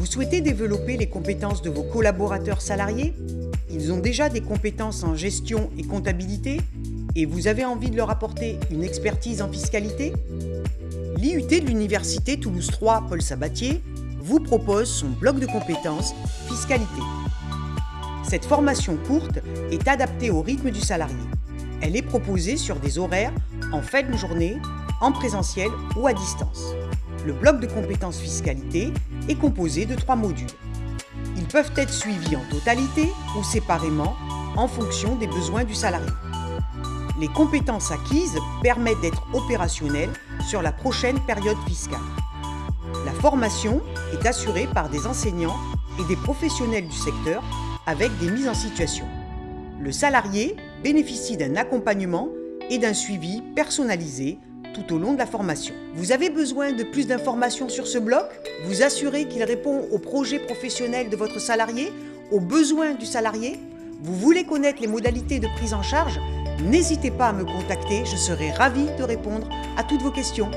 Vous souhaitez développer les compétences de vos collaborateurs salariés? Ils ont déjà des compétences en gestion et comptabilité et vous avez envie de leur apporter une expertise en fiscalité? L'IUT de l'Université Toulouse 3 Paul Sabatier vous propose son bloc de compétences fiscalité. Cette formation courte est adaptée au rythme du salarié. Elle est proposée sur des horaires en fin de journée, en présentiel ou à distance. Le bloc de compétences fiscalité est composé de trois modules. Ils peuvent être suivis en totalité ou séparément en fonction des besoins du salarié. Les compétences acquises permettent d'être opérationnelles sur la prochaine période fiscale. La formation est assurée par des enseignants et des professionnels du secteur avec des mises en situation. Le salarié bénéficie d'un accompagnement et d'un suivi personnalisé tout au long de la formation. Vous avez besoin de plus d'informations sur ce bloc? Vous assurez qu'il répond aux projets professionnels de votre salarié, aux besoins du salarié? Vous voulez connaître les modalités de prise en charge? N'hésitez pas à me contacter, je serai ravie de répondre à toutes vos questions.